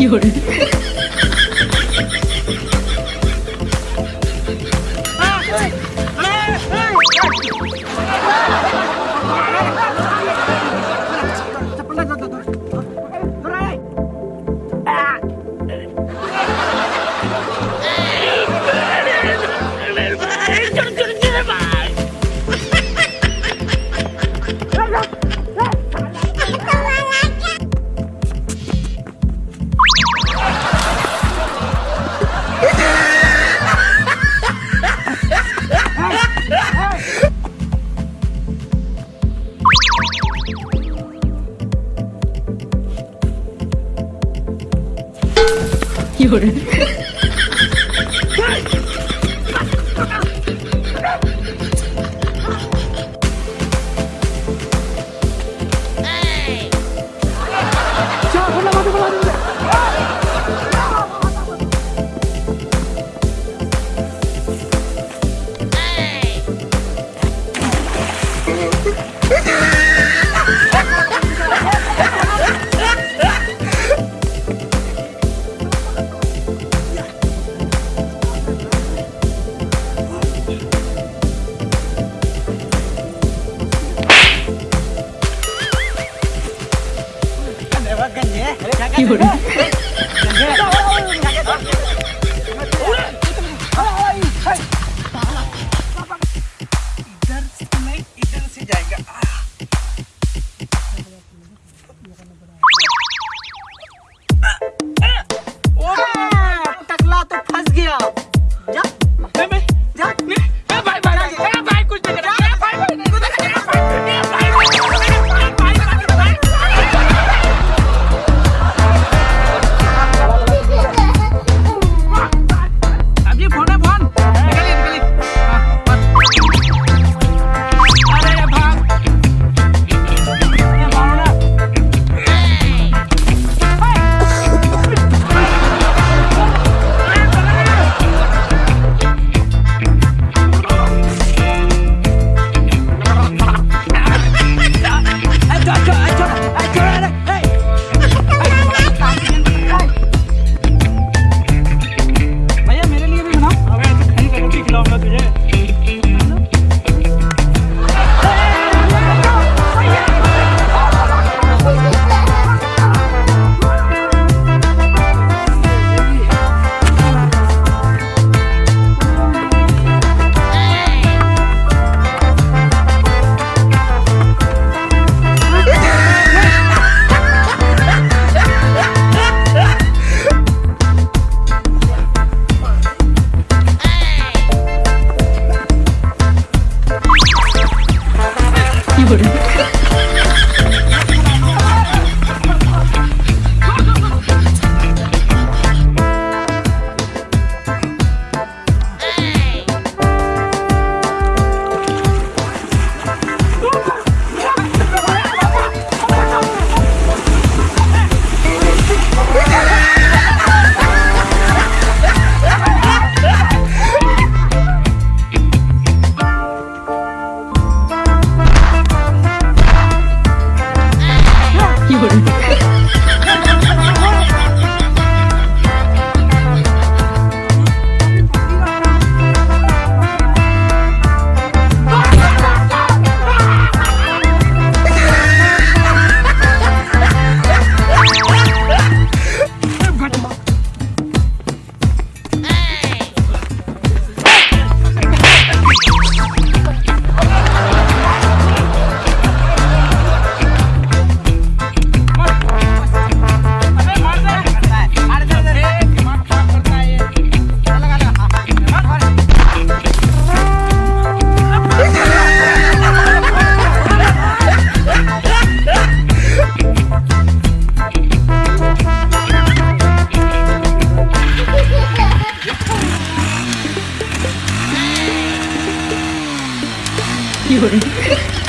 有人有人，有人，我 的夜